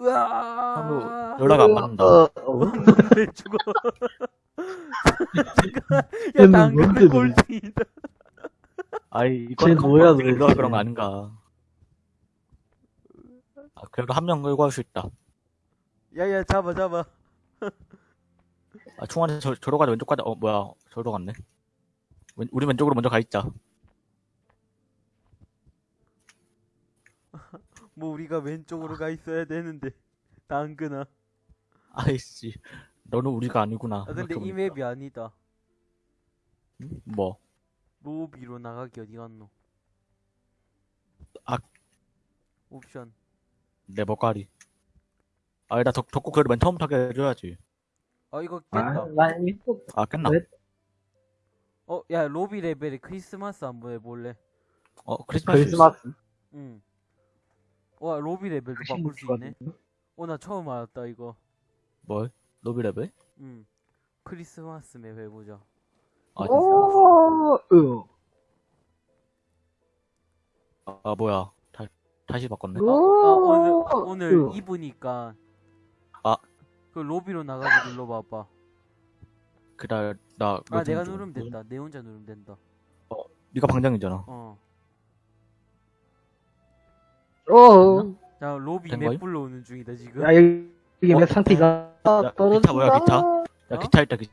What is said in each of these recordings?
으아. 연락 안 받는다. 어, 어, 왜 죽어? 야, 얘는 당근 뭔데, 꼴등이다. 아이, 쟤 이건 뭐야, 컴퓨터 도대체. 그런 거 아닌가. 아, 그래도 한 명 끌고 할 수 있다. 야, 야, 잡아, 잡아. 아, 충환이 저, 저로 가자, 왼쪽 가자. 어, 뭐야. 저로 갔네. 왼, 우리 왼쪽으로 먼저 가 있자. 뭐 우리가 왼쪽으로 가 있어야 되는데. 당근아. 아이씨. 너는 우리가 아니구나. 아, 근데 이. 맵이 아니다. 응? 뭐. 로비로 나가기 어디 갔노? 아. 옵션. 내 머가리. 아, 나 덕, 덕구 그래도 맨 처음부터 하게 해줘야지. 아, 이거 아, 깼다. 나 이거 아, 깼나? 왜? 어, 야, 로비 레벨에 크리스마스 한번 해볼래? 어, 크리스마스. 크리스마스 응. 와, 로비 레벨도 바꿀 수 있네. 어, 나 처음 알았다, 이거. 뭘? 로비 레벨? 응. 크리스마스 map 해보자. 아, 진짜? 오, 으. 아, 아, 뭐야. 다, 다시 바꿨네. 아, 아, 오늘, 오늘 으. 입으니까. 아. 그 로비로 나가서 눌러봐봐. 그래, 나. 아, 몇 내가 점 누르면 좀- 된다. 내 혼자 누르면 된다. 네가 방장이잖아. 어. 어, 자, 로비 된맵 거임? 불러오는 중이다, 지금. 야, 여기, 이게 어? 맵 상태가 야, 기차 뭐야, 기차? 야, 어? 기차 있다, 기,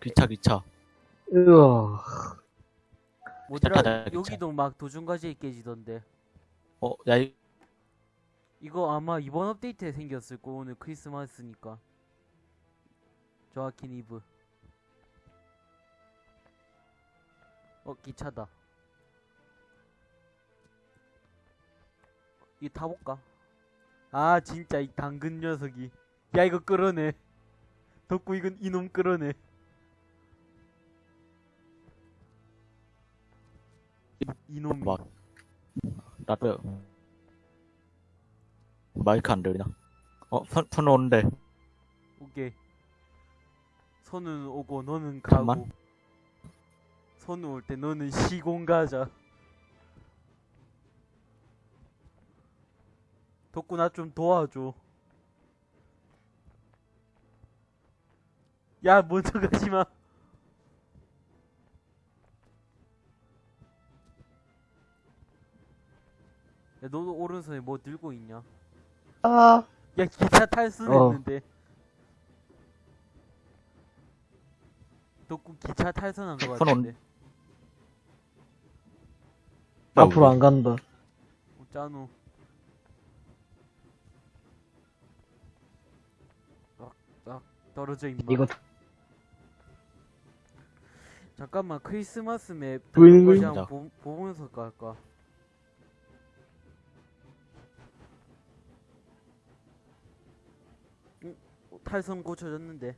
기차, 기차. 으아. 뭐더라. 여기도 막 도중과제에 깨지던데. 어, 야, 이, 이거 아마 이번 업데이트에 생겼을 거, 오늘 크리스마스니까. 조아킨 이브. 어, 기차다. 이 타볼까? 아, 진짜 이 당근 녀석이. 야, 이거 끌어내. 덕구 이건 이놈 끌어내. 이놈. 막, 나도, 마이크 안 들리나? 어, 폰, 폰 오는데. 오케이. 손은 오고 너는 가고. 잠만. 손 올 때 너는 시공 가자. 덕구 나 좀 도와줘. 야 먼저 가지 마. 야 너도 오른손에 뭐 들고 있냐? 아, 야 기차 탈선했는데. 덕구 기차 탈선한 거 같은데. 앞으로 안 간다. 어, 짜누. 떨어져 임마. 이거 잠깐만 크리스마스 맵 보이는 거야? 한번 보, 보면서 갈까? 응? 어, 탈선 고쳐졌는데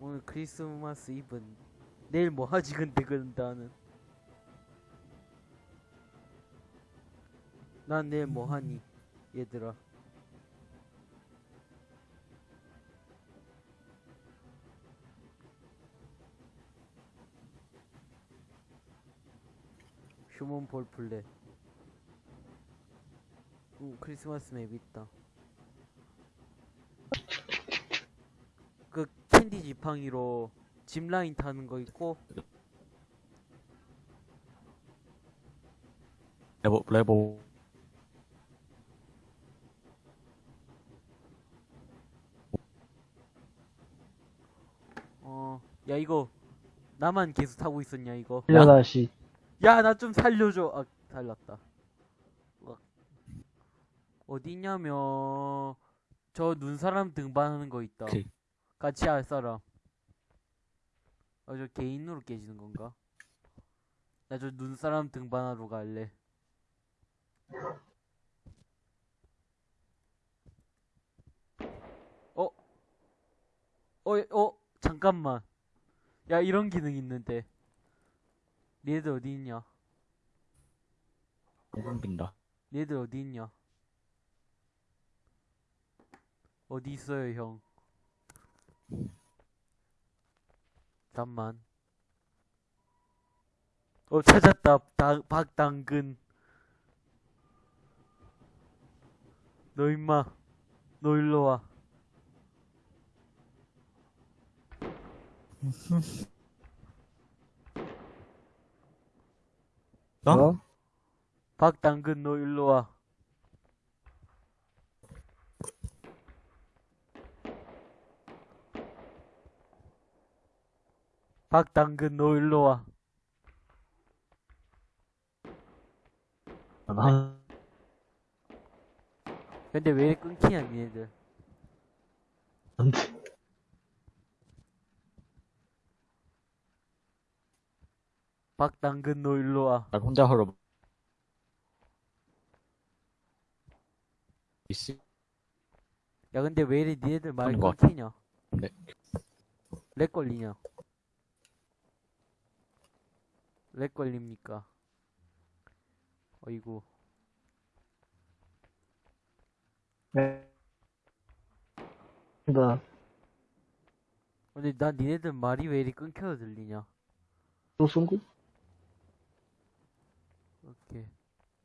오늘 크리스마스 이브는 내일 뭐 하지 근데 그런다는 난 내일 뭐 하니 얘들아 휴먼 볼 플레 응 크리스마스 맵 있다 그 캔디 지팡이로 짚라인 타는 거 있고 레보, 레보. 어야 이거 나만 계속 타고 있었냐 이거 야 다시. 야 나 좀 살려줘 아 살렸다 으악. 어디 있냐면 저 눈사람 등반하는 거 있다 오케이. 같이 할 사람 아 저 개인으로 깨지는 건가 나 저 눈사람 등반하러 갈래 어? 어, 어, 잠깐만. 야, 이런 기능 있는데. 니네들 어디 있냐? 끊긴다. 니네들 어디 있냐? 어디 있어요, 형? 잠만. 어, 찾았다. 다, 박당근. 너 임마 너 일로 와 어? 어? 박당근 너 일로 와 박당근 너 일로 와 아, 난, 근데 왜 끊기냐 니네들 안 돼. 박당근 너 일로 와. 난 혼자 하러 이씨 야 근데 왜 이래 니네들 말이 하는 거 끊기냐? 네. 렉 걸리냐? 렉 걸립니까? 어이구. 네. 나, 근데 난 니네들 말이 왜 이리 끊겨서 들리냐? 또 쓴구? 오케이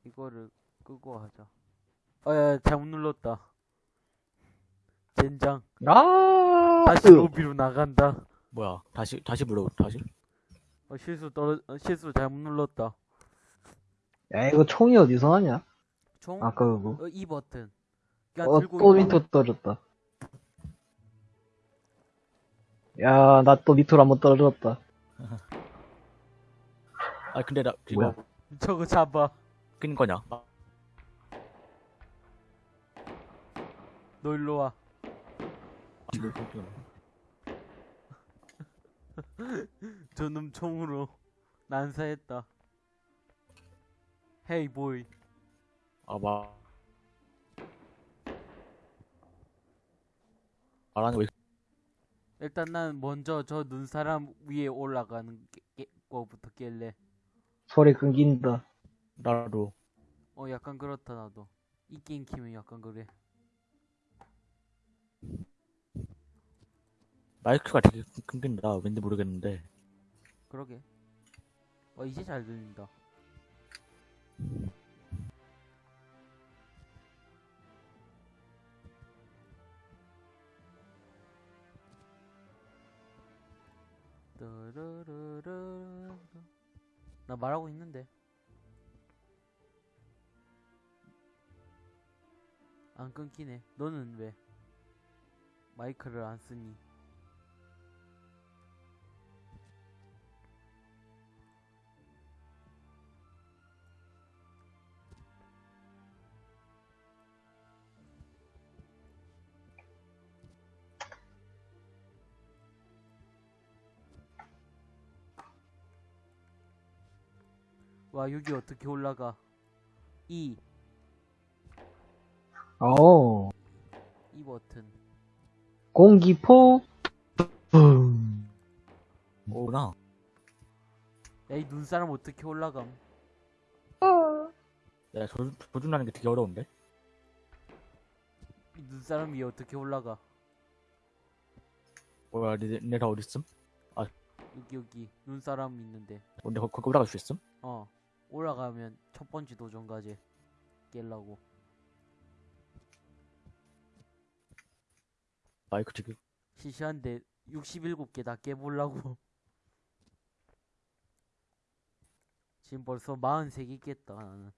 이거를 끄고 하자 어야 잘못 눌렀다 젠장 아! 다시 로비로 나간다 뭐야 다시 다시 물어 다시 어, 실수 떨어 어, 실수 잘못 눌렀다 야, 이거 총이 어디서 나냐? 총 아까 그거. 어, 이 버튼 그냥 어, 또. 밑으로 떨어졌다. 야, 나 또 밑으로 한번 떨어졌다. 아 근데 나 이거 뭐야? 저거 잡아 낀 거냐 너 일로 와. 저놈 총으로 난사했다. 헤이 보이. 아마 말하는 왜 일단 난 먼저 저 눈사람 위에 올라가는 게, 게, 거부터 깰래. 소리 끊긴다. 나도 어 약간 그렇다 나도. 이 게임 키면 약간 그래. 마이크가 되게 끊긴다 왠지 모르겠는데 그러게. 어 이제 잘 들린다. 따라라라. 나 말하고 있는데. 안 끊기네. 너는 왜? 마이크를 안 쓰니? 와 여기 어떻게 올라가? E 오, 이 버튼. 공기포. 붐. 오구나 야이 눈사람 어떻게 올라감? 야 조, 조준하는 게 되게 어려운데 이 눈사람 위에 어떻게 올라가? 뭐야 니, 니네 다 어딨음? 여기 여기 눈사람 있는데. 근데 거, 거기 올라갈 수 있음? 어 올라가면 첫 번째 도전 과제 깰라고. 마이크 되게 시시한데 67개 다 깨보려고. 지금 벌써 43개 깼다 나는.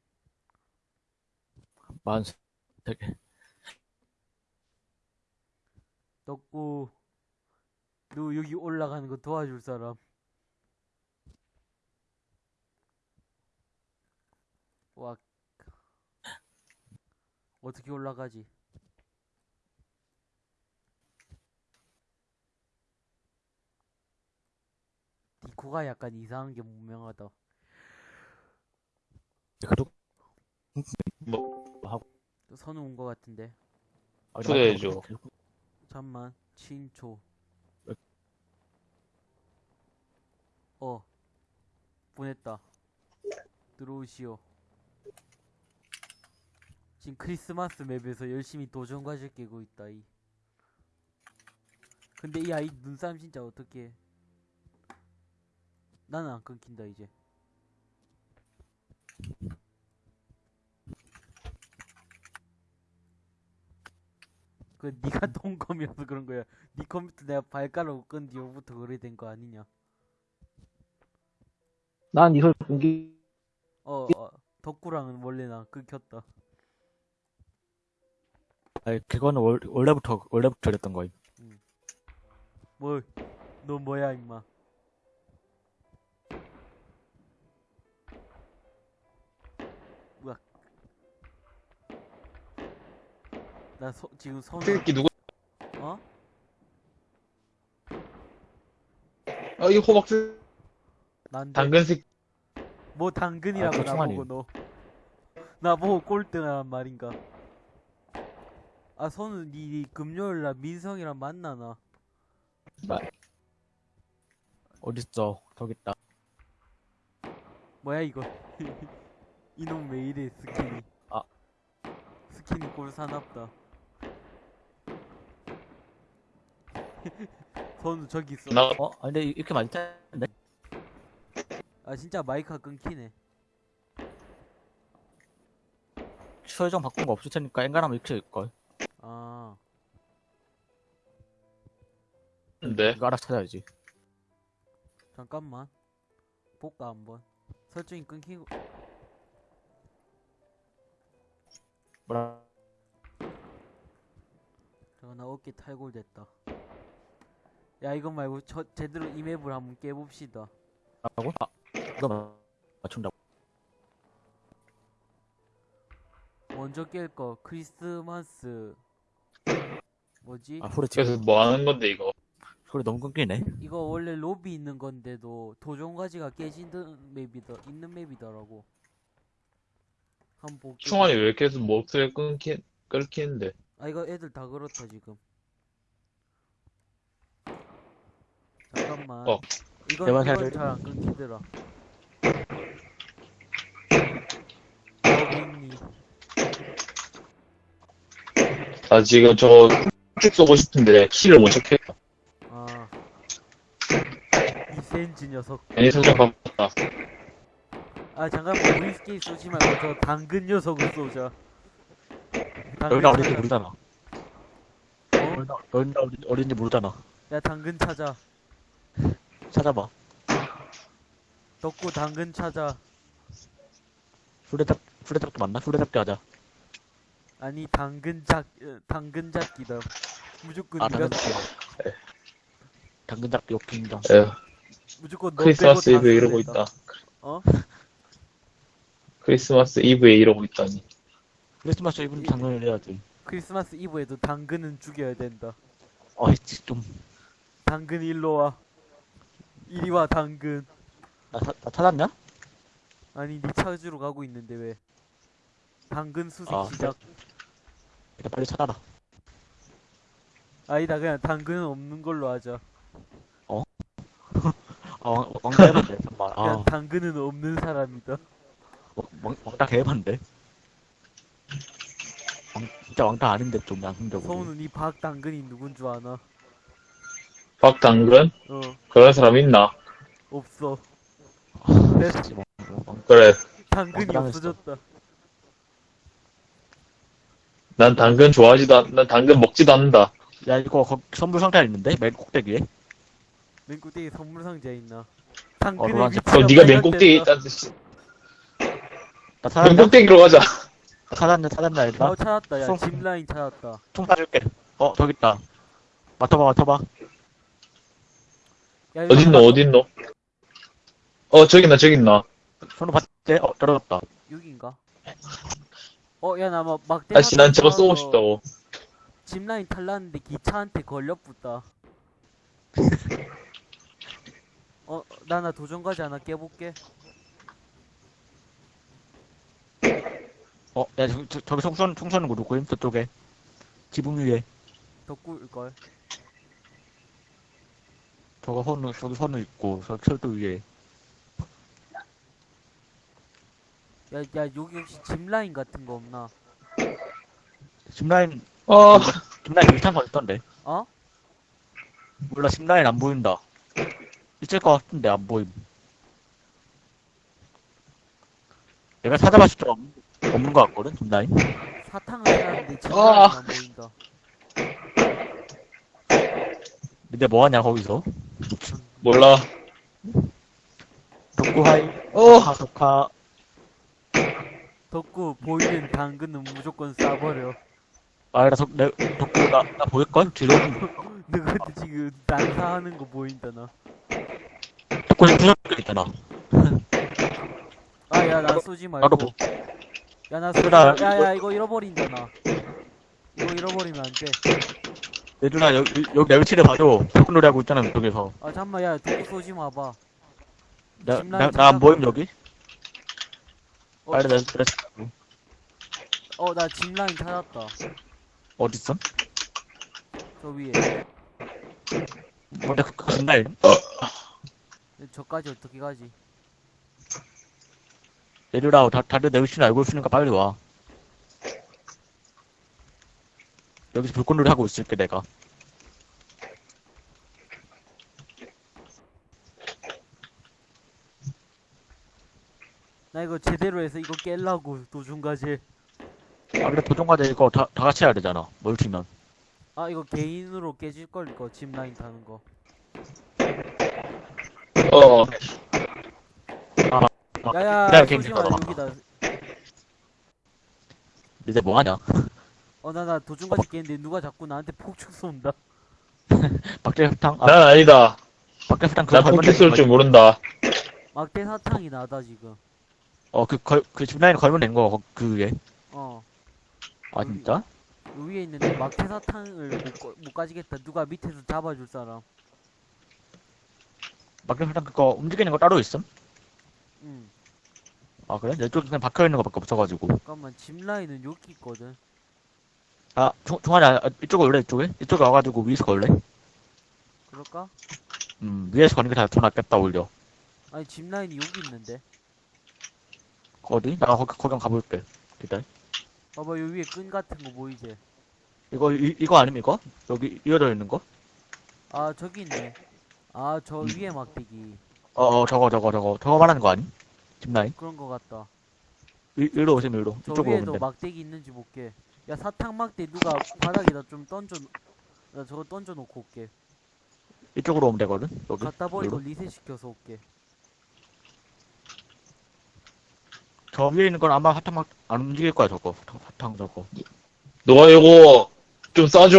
많은 되게 덕구 너 여기 올라가는 거 도와줄 사람. 와 어떻게 올라가지? 디코가 약간 이상한 게 분명하다. 그래도 또 선우 온 거 같은데. 아, 초대해줘. 잠만 친초. 왜? 어 보냈다. 들어오시오. 지금 크리스마스 맵에서 열심히 도전 과제 깨고 있다 이. 근데 이 아이 눈싸움 진짜 어떻게? 나는 안 끊긴다 이제. 그 네가 동검이어서 그런 거야. 네 컴퓨터 내가 발가락 끈 뒤로부터 그래 된 거 아니냐? 난니 소리 끊기, 어, 어 덕구랑은 원래 나 끊겼다. 아니, 그거는 월, 원래부터, 원래부터 그랬던 거임. 뭐, 너 뭐야 임마? 뭐야? 나 소, 지금 손, 새끼 누구? 어? 아, 이 호박스 난데 당근 새끼. 뭐 당근이라고 아, 그 나보고. 너 나보고 꼴등하란 말인가? 아 손은 니 금요일날 민성이랑 만나나? 어딨어. 저기 있다. 뭐야 이거? 이놈 왜 이래 스킨이? 아. 스킨이 꼴 사납다. 손 저기 있어. 나 어? 아, 근데 이렇게 많이 텐데 아 진짜 마이크가 끊기네. 최종 바꾼 거 없을 테니까 엔간하면 이렇게 될걸. 근데 이거 알아서 찾아야지. 잠깐만. 볼까 한번. 설정이 끊기고. 뭐라. 잠깐 나 어깨 탈골됐다. 야 이거 말고 저 제대로 이 맵을 한번 깨봅시다. 라고? 아, 이거 마- 맞춘다고. 먼저 깰 거 크리스마스 뭐지? 아, 그래서. 뭐 하는 건데 이거? 소리 너무 끊기네. 이거 원래 로비 있는 건데도 도전과지가 깨지는 맵이더 있는 맵이더라고. 한번 볼게. 충환이 왜 계속 목소리 끊기 끊기는데? 아 이거 애들 다 그렇다 지금. 잠깐만. 어. 이건 이건 잘 잘안 끊기더라. 어딨니? 나 지금 저 쭉 쏘고 싶은데 키를 못 찾겠다. 아. 이 센즈 녀석. 설정 바꿨다. 아 잠깐만 위스키 쏘지 말고 저 당근 녀석을 쏘자. 당근 여기가 어딘지 찾아. 모르잖아. 어? 어딘- 어딘지 모르잖아. 야 당근 찾아. 찾아봐. 덕구 당근 찾아. 수레잡, 수레잡기 맞나? 수레잡기 하자. 아니 당근 잡 어, 당근 잡기다. 무조건 아, 네가 당근 잡기. 당근 잡기 욕심정. 무조건 너 크리스마스 이브에 이러고. 있다. 어? 크리스마스 이브에 이러고 있다니. 크리스마스 이브는 당근을 해야지. 크리스마스 이브에도 당근은 죽여야 된다. 어이, 좀. 당근 일로 와. 이리 와 당근. 나, 사- 나 찾았냐? 아니 네 찾으러 가고 있는데 왜? 당근 수색 아, 시작. 일단 빨리 찾아라. 아니다 그냥 당근은 없는 걸로 하자. 아, 왕, 왕따 해봤네, 정말. 아, 당근은 없는 사람이다. 왕, 왕- 왕따 개해봤는데. 왕, 진짜 왕따 아닌데, 좀 양심적으로. 서우는 이 박당근이 누군 줄 아나? 박당근? 어 그런 사람 있나? 없어. 아, 네. 왕- 왕- 그래. 당근이. 없어졌다. 난 당근 좋아하지도 않, 난 당근 먹지도 않는다. 야, 이거 거, 선물 상자 있는데? 맨 꼭대기에? 맨 꼭대기 선물 상자 있나? 어, 당근의 노란색. 위치가 그럼 네가 맨 발각됐다. 꼭대기에 있다는 뜻이. 나맨 찾았냐? 꼭대기로 가자. 나 찾았냐, 찾았냐, 얘들아? 어 찾았다. 야 송- 짚라인 찾았다. 총 쏴줄게. 어, 저기 있다. 맡아봐, 맡아봐. 야, 이거 어딨노, 어딨노? 어, 저기 있나, 저기 있나. 손으로 봤대? 어, 떨어졌다. 여긴가? 어, 야, 나 막, 막대. 아씨, 난 저거 쏘고 싶다고. 짚라인 탈랐는데 기차한테 걸려붙다. 어, 나, 나 도전까지 하나 깨볼게. 어, 야, 저, 저, 저기 총선, 총선은 누구임? 저쪽에. 지붕 위에. 덕구일걸. 저거 선우, 저기 선우 있고, 저 철도 위에. 야, 야, 여기 혹시 짚라인 같은 거 없나? 짚라인, 어, 짚라인 비슷한 거 있던데. 어? 몰라, 짚라인 안 보인다. 있을 것 같은데, 안 보임. 내가 찾아봤을 때 없- 없는 것 같거든. 사탕을 사는데 짚라인 아. 안 보인다. 근데 뭐하냐 거기서 몰라. 독구하이 어, 하석하 덕구 보이는 당근은 무조건 쏴버려. 아나 내 독구 나, 나 보일걸? 뒤로 너한테 지금 난사하는 거 보인다 나. 독구 지금 부적 있잖아 아 야 나 쏘지 말고. 나도 뭐 야 나 쏘지 얘들아, 말고. 야 야 이거 잃어버린다 나. 이거 잃어버리면 안 돼. 얘들아 여기 여기 내 위치를 봐줘 독구 놀이 하고 있잖아 저기서 아 잠만 야 덕구 쏘지 마봐. 짚라인 나나 안 보임 여기? 어, 빨리 내 그래 어나 짚라인 찾았다. 어딨어? 저 위에. 근데 그 근날 저까지 어떻게 가지? 얘들아 다 다들 내 위치를 알고 있으니까 빨리 와 여기서 불꽃놀이 하고 있을게 내가 나 이거 제대로 해서 이거 깰라고 도중과제. 아 근데 도전과제 이거 다, 다 같이 해야 되잖아 멀티면 아 이거 개인으로 깨질 걸 이거 짚라인 타는 거. 어, 아, 야야 기다려. 여기다. 이제 뭐하냐 어나 나 도중과제 깼는데 누가 자꾸 나한테 폭죽 쏜다. 박대 사탕 아 난 아니다. 박대 사탕 그거 난 걸면 폭죽 쏠 되는 줄 거지. 모른다. 막대 사탕이 나다 지금. 어 그 걸그 집라인 걸면 된거 그 위에 어. 아 진짜? 요 위에 있는데 막대 사탕을 못, 거- 못 가지겠다. 누가 밑에서 잡아줄 사람. 박대 사탕 그거 움직이는 거 따로 있음? 응. 아 그래? 내 쪽에 그냥 박혀있는 거밖에 없어가지고 잠깐만 짚라인은 여기 있거든. 아 종, 종아리 아, 이쪽에 올래 이쪽에? 이쪽에 와가지고 위에서 걸래? 그럴까? 음 위에서 거는 게더 낫겠다 오히려 아니 짚라인이 여기 있는데. 어디? 나 거기 거기 한번 가볼게 기다려 봐봐 요 위에 끈 같은 거 보이지? 이거 이, 이거 아니면 이거? 여기 이어져 있는 거? 아 저기 있네. 아 저 위에 막대기. 어 어 저거 저거 저거 저거 말하는 거 아니? 집 라인? 그런 거 같다. 이, 이리로 오시면 이리로 저 이쪽으로 오면 위에도 돼 막대기 있는지 볼게. 야 사탕 막대 누가 바닥에다 좀 던져. 나 저거 던져 놓고 올게. 이쪽으로 오면 되거든 여기 갖다 버리고 여기로? 리셋 시켜서 올게. 저 위에 있는 건 아마 사탕 막 안 움직일 거야 저거 저- 사탕 저거 너가 이거 좀 싸줘.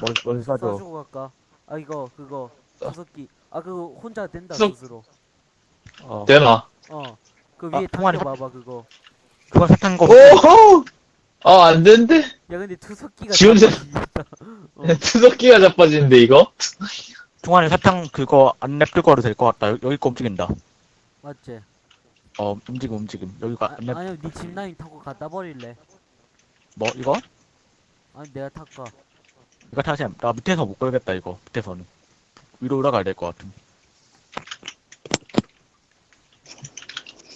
머리 머리 쏴줘 쏴주고 갈까? 아 이거 그거 다섯기. 아 그거 혼자 된다 쏙. 스스로. 어 되나? 어. 그 아, 위에 통화리 당겨봐봐 그거. 그건 사탕 거 오호! 아, 안 되는데? 야 근데 투석기가 지원자- 잡아지겠다. 어. 투석기가 자빠지는데, 이거? 중간에 사탕 그거 안 냅둘 거로 될 것 같다 여기, 여기 거 움직인다 맞지? 어 움직임 움직임 여기가 아, 안 냅... 아니요 니 짚라인 타고 갖다 버릴래. 뭐 이거? 아니 내가 탈까? 이거 다시 나 밑에서 못 걸겠다 이거 밑에서는 위로 올라가야 될 것 같음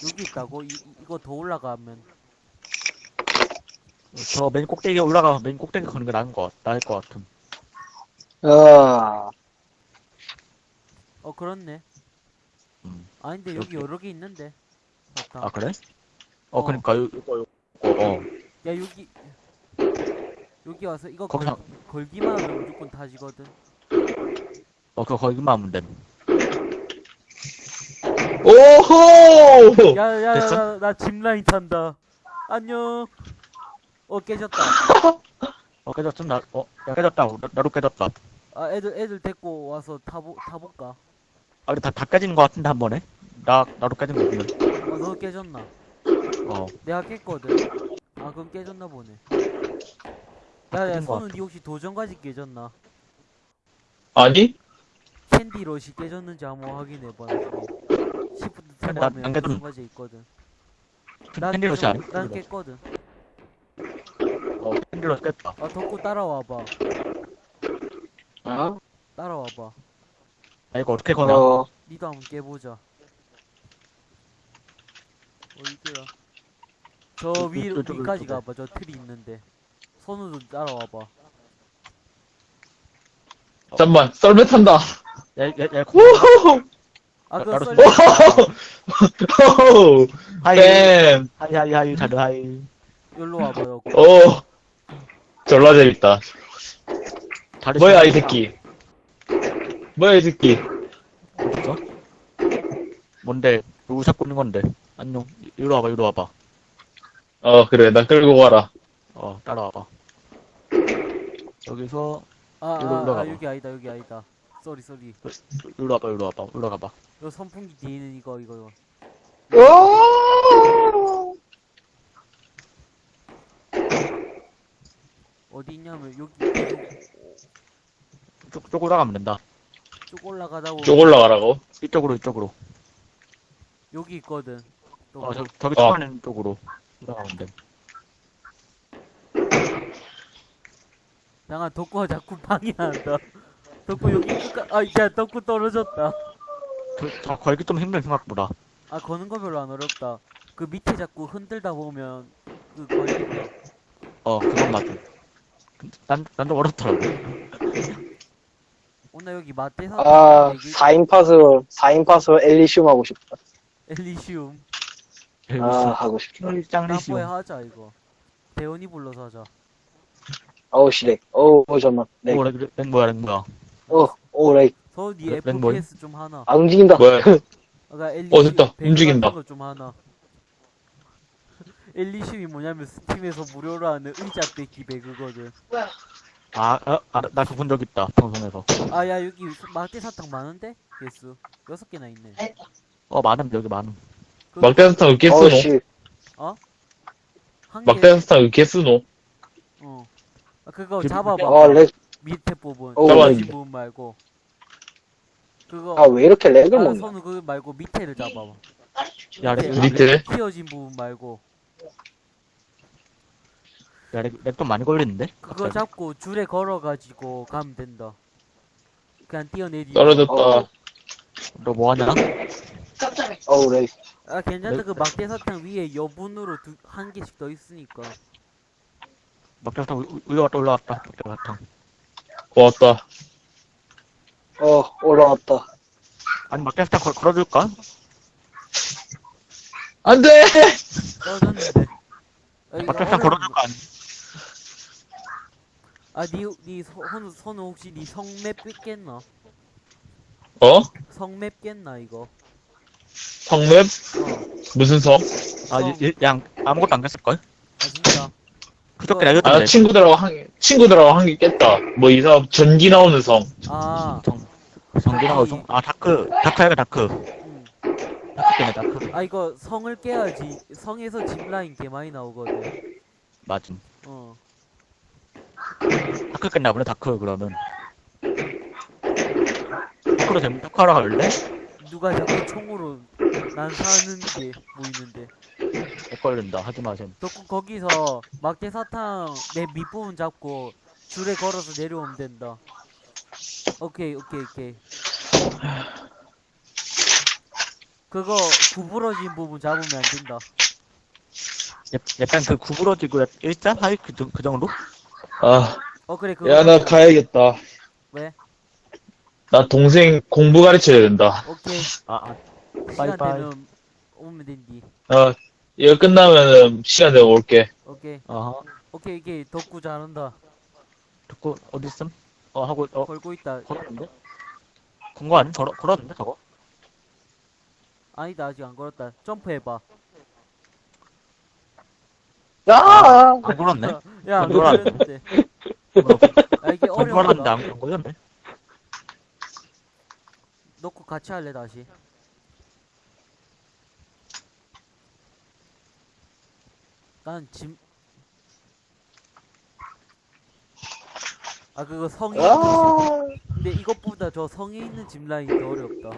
여기 있다고? 이, 이- 이거 더 올라가면 저 맨 꼭대기에 올라가 맨 꼭대기 거는 게 나은 것 같- 나을 것 같음 아, 어 그렇네. 음. 아닌데 여기 여기. 여러 개 있는데. 맞다. 아 그래? 어, 어. 그니까 요- 이거 이거 어 야 여기 여기 와서 이거 거기서- 걸, 걸기만 하면 무조건 다지거든. 어, 그거 거기만 하면 됨. 오호! 야 야 야 됐어? 나 짚라인 탄다. 안녕. 어 깨졌다. 어, 깨졌음, 나, 어, 야, 깨졌다. 나, 나도 깨졌다. 아 애들 애들 데리고 와서 타보 타볼까? 아, 근데 다, 다 깨지는 것 같은데, 한 번에? 나, 나도 깨진 거 같은데. 어 너 깨졌나? 어, 내가 깼거든. 아 그럼 깨졌나 보네. 야 야 깨진 것 손은 니 혹시 도전까지 깨졌나? 아니? 캔디 러시 깨졌는지 한번 확인해봐. 시프트 탭하면 난 깨졌- 도전까지 있거든. 난 캔디로시 아니? 난 깼거든. 어, 캔디로 깼다. 아 덕구 따라와봐. 어? 따라와봐. 아, 이거 어떻게 거냐? 어, 니도 한번 깨보자. 어디야? 저 요- 위, 위까지. 가봐. 저 틀이 있는데. 손으로 따라와봐. 잠만, 썰매 탄다. 야, 야, 야, 오호! 아, 나- 그거 나도 썰 오호! hi, 뱀! hi, hi, hi, 다들 hi. 여기로 와봐, 요 오! 졸라 재밌다. 다리 뭐야, 이 좀- 새끼. 뭐야, 이 새끼. 어딨어? 뭔데? 누구 잡고 있는 건데? 안녕. 이리 와봐, 이리 와봐. 어, 그래, 나 끌고 가라. 어, 따라와봐. 여기서, 아, 이리로 아, 아 올라가봐. 여기 아니다 여기 아니다 sorry sorry 이리 와봐, 이리 와봐, 올라가봐. 요 선풍기 뒤에 있는 이거 이거 오! 어디 있냐면 여기 쭉, 쭉 올라가면 된다. 쭉 올라가다 보면 쭉 올라가라고. 이쪽으로, 이쪽으로. 여기 있거든 또 어, 저, 저기 어. 초반에 있는 쪽으로 올라가면 돼. 양아 덕구가 자꾸 방해한다 덕구 여기 끝까 아야 덕구 떨어졌다 그, 저 걸기 좀 힘든 생각보다. 아 거는 거 별로 안 어렵다 그 밑에 자꾸 흔들다 보면 그 걸린다 어, 그건 맞아. 난, 난좀 어렵더라고. 오늘 여기 마대사 아, 4인 파스, 4인 파스 엘리시움 하고 싶다. 엘리시움 아, 하고 싶다. 나뽀에 하자 이거 대원이 불러서 하자 어우, 시렉. 어우, 어, 잠만. 렉. 오, 렉, 렉 뭐야, 렉 뭐야. 어, 오, 렉. 서니 렉- 렉 뭐임? FPS 좀 하나 아, 움직인다. 뭐야. 아까 엘리 어, 됐다. 움직인다. 거좀 하나 엘리시움이 뭐냐면 스팀에서 무료로 하는 의자 뺏기 배그거든 아, 아, 아, 나본적 있다, 방송에서. 아 야 여기 막대 사탕 많은데? 개수 여섯 개나 있네 어, 많음, 여기 많음. 그, 막대사탕 으깨 어우, 쓰노? 씨. 한 개, 막대사탕 으깨 쓰노? 어 아, 그거 그- 잡아봐 어, lag. 밑에 부분 어, 잡아. 왼쪽 부분 말고 그거 아, 왜 이렇게 lag을 아, 먹냐? 선우 그 말고 밑에를 잡아봐 야, lag, 밑에 lag, 밑에? 휘어진 부분 말고 야, lag, lag좀 많이 걸리는데? 그거 갑자기. 잡고 줄에 걸어가지고 가면 된다 그냥 뛰어내리 떨어졌다. 어. 너 뭐하냐? 어우, lag. 아 괜찮다 네. 그 막대 사탕 위에 여분으로 두, 한 개씩 더 있으니까 막대 사탕 올라왔다, 올라왔다. 막대 사탕. 고맙다. 어, 올라왔다. 아니, 막대사탕 걸, 걸어줄까? 안 돼! 떨어졌는데 어려운데. 걸어줄까? 아니, 아, 니, 니, 선우, 선우 혹시 니 성맵 깼나? 어? 성맵 깼나, 이거? 성맵? 어. 무슨 성? 아, 성. 얘, 얘, 양, 아무것도 안 깼을걸? 아? 그저께 어. 내가 아, 줬던데. 친구들하고 한, 친구들하고 한개 깼다. 뭐, 이상, 전기 나오는 성. 아, 정진하고 성, 아, 다크. 다크 해가 다크. 음. 다크 깨네, 다크. 아, 이거 성을 깨야지. 성에서 짚라인 개 많이 나오거든. 맞음. 어. 다크 깼나 보네, 다크, 그러면. 다크로 되면 다크하러 갈래? 누가 자꾸 총으로 난 사는 게 보이는데. 못 걸린다, 하지 마셈. 덕구 거기서 막대 사탕 내 밑부분 잡고 줄에 걸어서 내려오면 된다. 오케이, 오케이, 오케이. 그거 구부러진 부분 잡으면 안 된다. 야- 약간 그 구부러지고 일자? 하이? 그, 정- 그 정도? 아, 어, 그래, 그거. 야, 나 가야겠다. 왜? 나 동생 공부 가르쳐야 된다. 오케이. 아, 아, 빠이빠이. 되면 오면 된디. 어, 이거 끝나면은 시간 되면 올게. 오케이. 아하. 오케이, 오케이. 덕구 잘한다. 듣고, 어딨음? 어, 하고, 어, 걸고 있다. 걸었는데? 건거 아니? 걸어, 걸었는데, 저거? 아니다, 아직 안 걸었다. 점프해봐. 아! 안 걸었네? 야, 안안 걸었네. 걸렸는데. 뭐, 아, 이게 안 걸었는데 어려워. 안 걸렸네? 넣고 같이 할래, 다시. 난 짐. 아, 그거 성에 있는 아! 집. 근데 이것보다 저 성에 있는 집 라인 더 어렵다.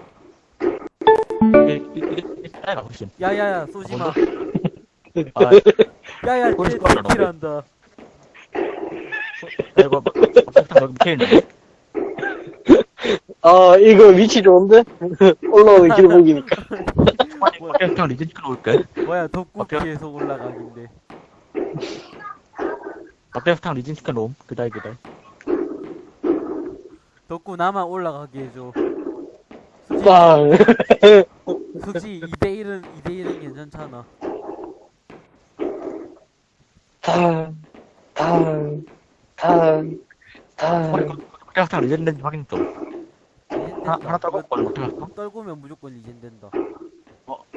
야야야, 쏘지 마. 아, 야야. 킬한다. 나 이거, 밑에 있는데? 아, 이거 위치 좋은데? 올라오는 길목이니까. 막상 리젠 끌어올게. 뭐야. 피해서 올라가긴데. 막대사탕 리진 시켜 놓음. 그다이, 그다이. 덕구 나만 올라가게 해줘. 빵. 솔직히 2대1은, 2대1은 괜찮잖아. 탕, 탕, 탕, 탕. 막대사탕 리젠 된지 확인 좀. 하나, 떨고 어떻게 할까? 떨구면 무조건 리젠 된다.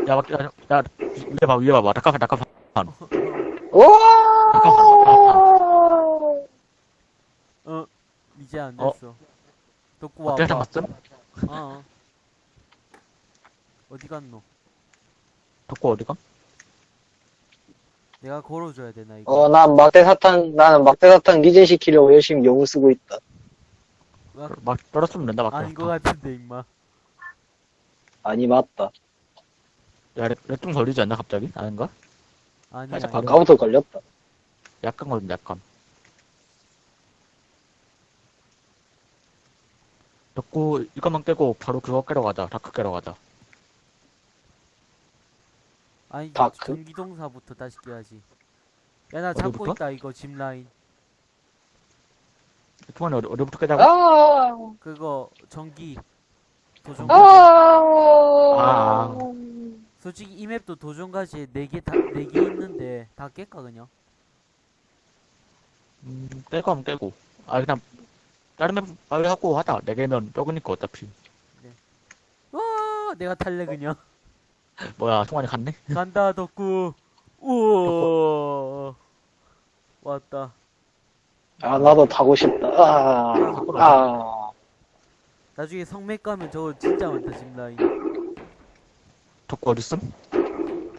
어, 야, 막, 야, 야, 위에 봐, 위에 봐봐. 낙하, 낙하, 오! 어, 이제 안 어. 됐어. 덕구 와봐. 어떻게 잡았음? 어. 어디 갔노? 덕구 어디 가? 내가 걸어줘야 되나 이거? 어, 난 막대 사탕, 나는 막대 사탕 리젠 시키려고 열심히 영을 쓰고 있다. 막 막, 떨었으면 된다, 막. 아닌 것 같은데 임마. 아니, 맞다. 야, lag, lag좀 걸리지 않나, 갑자기? 아닌가? 아니 살짝 아니. 아까부터 걸렸다. 약간 걸린다, 약간. 덕구, 이것만 깨고, 바로 그거 깨러 가자. Dark 깨러 가자. 아니 Dark? 전기동사부터 다시 깨야지. 야 나 잡고 어디부터? 있다 이거 짚 라인. 투만이 어디, 어디부터 깨자고? 아! 그거 전기 도전. 아! 아. 솔직히 이 맵도 도전까지 네개다네 개 있는데 다 깰까 그냥? 음, 깨고 하면 깨고. 아, 그냥, 다른 맵 빨리 하고 하자. 네 개면 적으니까 어차피. 와 내가 탈래 그냥. 뭐야, 총알이 갔네? 간다 덕구. 우와. 왔다. 아, 나도 타고 싶다. 아, 아. 나중에 성맥 가면 저거 진짜 많다 짚 라인. 덕구 어딨음?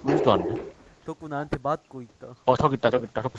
보이지도 않네. 덕구 나한테 맞고 있다. 어, 저기 있다, 저기 있다. 덕구